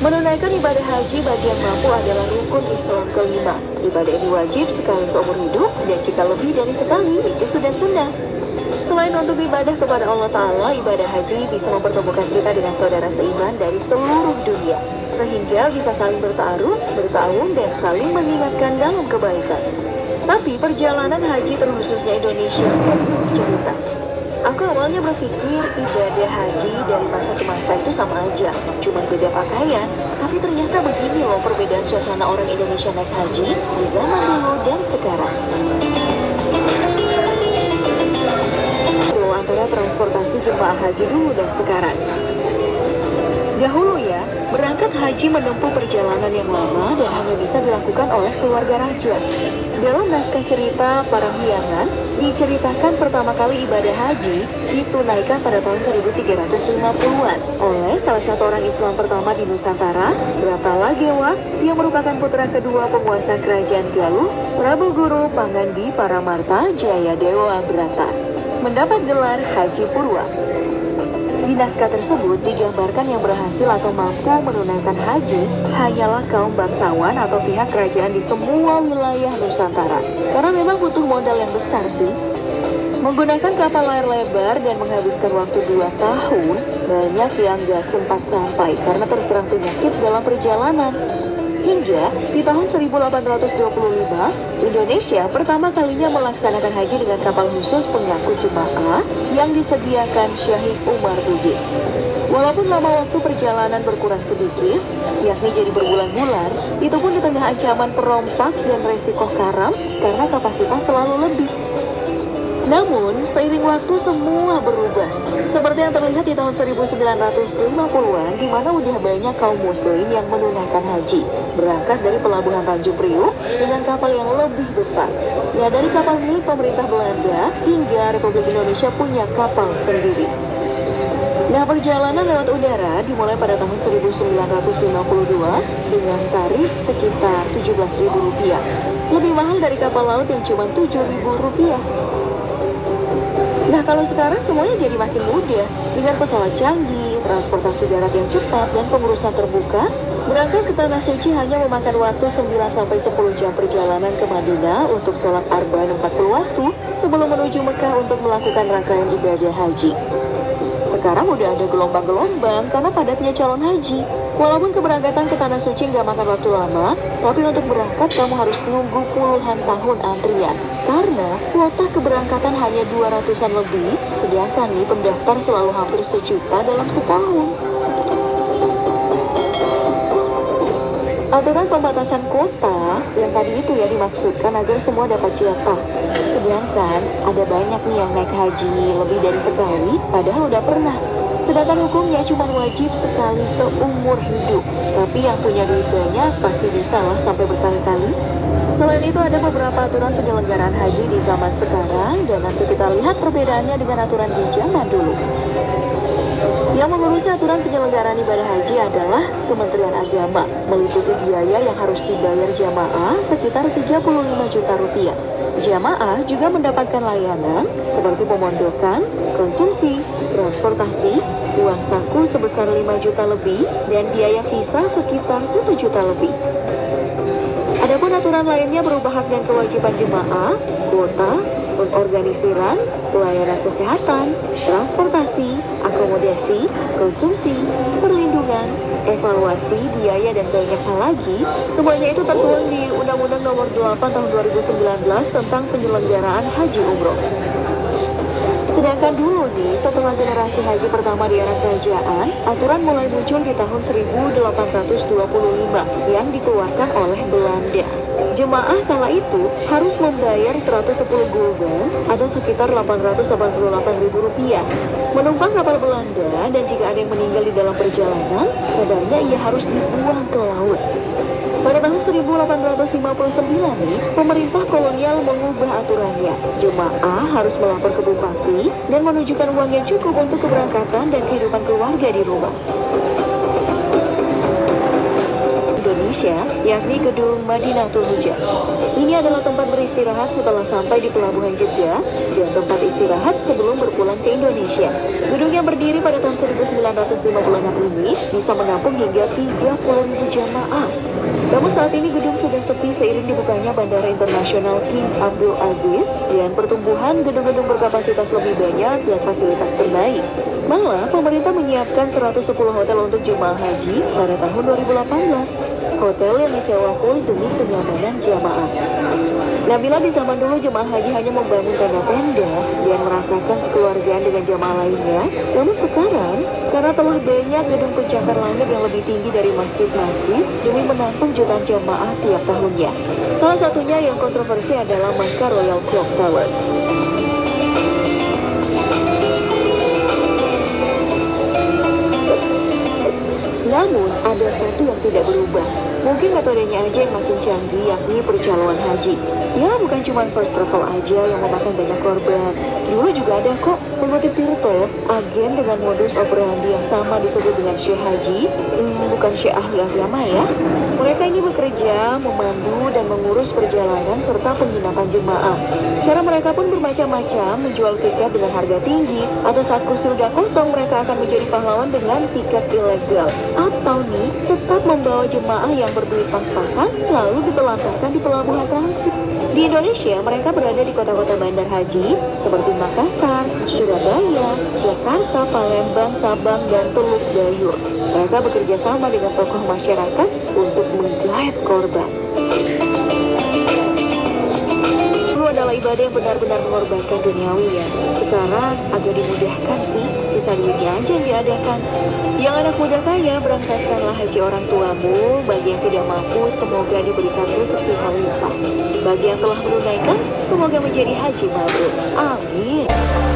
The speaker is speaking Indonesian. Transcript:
Menunaikan ibadah haji bagi yang mampu adalah rukun Islam kelima. Ibadah ini wajib sekali seumur hidup dan jika lebih dari sekali itu sudah sunnah. Selain untuk ibadah kepada Allah Ta'ala, ibadah haji bisa mempertemukan kita dengan saudara seiman dari seluruh dunia. Sehingga bisa saling bertaruh, bertahun, dan saling mengingatkan dalam kebaikan. Tapi perjalanan haji terkhususnya Indonesia. Aku awalnya berpikir ibadah haji dari masa ke masa itu sama aja, cuma beda pakaian. Tapi ternyata begini loh perbedaan suasana orang Indonesia naik haji di zaman dulu dan sekarang. antara transportasi jemaah haji dulu dan sekarang. Dahulu ya, berangkat haji menempuh perjalanan yang lama dan hanya bisa dilakukan oleh keluarga raja. Dalam naskah cerita para hiangan, diceritakan pertama kali ibadah haji ditunaikan pada tahun 1350-an oleh salah satu orang Islam pertama di Nusantara, Bratala Gewa, yang merupakan putra kedua penguasa kerajaan Galuh, Prabu Guru Pangandi Paramarta Jaya Dewa Brata mendapat gelar Haji Purwa. Di naskah tersebut digambarkan yang berhasil atau mampu menunaikan haji hanyalah kaum bangsawan atau pihak kerajaan di semua wilayah Nusantara. Karena memang butuh modal yang besar sih. Menggunakan kapal layar lebar dan menghabiskan waktu 2 tahun, banyak yang gak sempat sampai karena terserang penyakit dalam perjalanan. Hingga di tahun 1825, Indonesia pertama kalinya melaksanakan haji dengan kapal khusus pengangkut jemaah yang disediakan Syahid Umar Bugis. Walaupun lama waktu perjalanan berkurang sedikit, yakni jadi berbulan-bulan, itu pun di tengah ancaman perompak dan resiko karam karena kapasitas selalu lebih. Namun, seiring waktu semua berubah. Seperti yang terlihat di tahun 1950-an, di mana udah banyak kaum muslim yang menunaikan haji. Berangkat dari pelabuhan Tanjung Priuk dengan kapal yang lebih besar. Ya, dari kapal milik pemerintah Belanda hingga Republik Indonesia punya kapal sendiri. Nah, perjalanan lewat udara dimulai pada tahun 1952 dengan tarif sekitar Rp17.000. Lebih mahal dari kapal laut yang cuma Rp7.000. Kalau sekarang semuanya jadi makin mudah dengan pesawat canggih, transportasi darat yang cepat, dan pengurusan terbuka. Berangkat ke Tanah Suci hanya memakan waktu 9-10 jam perjalanan ke Madinah untuk sholat arba'in 40 waktu sebelum menuju Mekah untuk melakukan rangkaian ibadah haji. Sekarang udah ada gelombang-gelombang karena padatnya calon haji. Walaupun keberangkatan ke Tanah Suci nggak makan waktu lama, tapi untuk berangkat kamu harus nunggu puluhan tahun antrian. Karena kuota keberangkatan hanya 200-an lebih, sedangkan nih pendaftar selalu hampir sejuta dalam setahun. Aturan pembatasan kuota yang tadi itu ya dimaksudkan agar semua dapat jatah. Sedangkan ada banyak nih yang naik haji lebih dari sekali padahal udah pernah. Sedangkan hukumnya cuma wajib sekali seumur hidup. Tapi yang punya duit banyak pasti bisa lah sampai berkali-kali. Selain itu ada beberapa aturan penyelenggaraan haji di zaman sekarang dan nanti kita lihat perbedaannya dengan aturan di zaman dulu. Yang mengurusi aturan penyelenggaraan ibadah haji adalah Kementerian Agama, meliputi biaya yang harus dibayar jamaah sekitar 35 juta rupiah. Jamaah juga mendapatkan layanan seperti pemondokan, konsumsi, transportasi, uang saku sebesar 5 juta lebih, dan biaya visa sekitar 1 juta lebih. Adapun aturan lainnya berupa hak dan kewajiban jemaah, kuota, pengorganisiran, pelayanan kesehatan, transportasi, akomodasi, konsumsi, perlindungan, evaluasi, biaya, dan banyak hal lagi, semuanya itu tertuang di Undang-Undang Nomor 8 Tahun 2019 tentang penyelenggaraan haji umroh. Sedangkan dulu nih, setelah generasi haji pertama di era kerajaan, aturan mulai muncul di tahun 1825 yang dikeluarkan oleh Belanda. Jemaah kala itu harus membayar 110 gulden atau sekitar 888 ribu rupiah. Menumpang kapal Belanda dan jika ada yang meninggal di dalam perjalanan, kabarnya ia harus dibuang ke laut. Pada tahun 1859 nih, pemerintah kolonial mengubah aturannya. Jemaah harus melapor ke bupati dan menunjukkan uang yang cukup untuk keberangkatan dan kehidupan keluarga di rumah. Indonesia, yakni Gedung Madinatul Hujaj. Ini adalah tempat beristirahat setelah sampai di Pelabuhan Jeddah dan tempat istirahat sebelum berpulang ke Indonesia. Gedung yang berdiri pada tahun 1956 ini bisa menampung hingga 30.000 jamaah. Namun saat ini gedung sudah sepi seiring dibukanya Bandara Internasional King Abdul Aziz dan pertumbuhan gedung-gedung berkapasitas lebih banyak dan fasilitas terbaik. Malah, pemerintah menyiapkan 110 hotel untuk jemaah haji pada tahun 2018. Hotel yang disewa full demi kenyamanan jamaah. Nabila di zaman dulu jemaah haji hanya membangun tenda-tenda dan merasakan kekeluargaan dengan jamaah lainnya. Namun sekarang, karena telah banyak gedung pencakar langit yang lebih tinggi dari masjid-masjid demi menampung jutaan jamaah tiap tahunnya. Salah satunya yang kontroversi adalah Makkah Royal Clock Tower. Satu yang tidak berubah. Mungkin metodenya aja yang makin canggih, yakni percaloan haji. Ya, bukan cuma first travel aja yang memakan banyak korban. Dulu juga ada kok mengutip Tirto, agen dengan modus operandi yang sama disebut dengan Syekh Haji, hmm, bukan Syekh ahli agama ya. Mereka ini bekerja, memandu, dan mengurus perjalanan serta penginapan jemaah. Cara mereka pun bermacam-macam, menjual tiket dengan harga tinggi, atau saat kursi udah kosong mereka akan menjadi pahlawan dengan tiket ilegal. Atau nih, tetap membawa jemaah yang berduit pas-pasan, lalu ditelantarkan di pelabuhan transit. Di Indonesia, mereka berada di kota-kota bandar haji seperti Makassar, Surabaya, Jakarta, Palembang, Sabang, dan Teluk Gayur. Mereka bekerja sama dengan tokoh masyarakat untuk menggait korban. Adalah ibadah yang benar-benar mengorbankan duniawi ya. Sekarang agak dimudahkan sih, sisa duitnya aja yang diadakan. Yang anak muda kaya, berangkatkanlah haji orang tuamu. Bagi yang tidak mampu, semoga diberikan rezeki melimpah. Bagi yang telah menunaikan, semoga menjadi haji mabrur. Amin.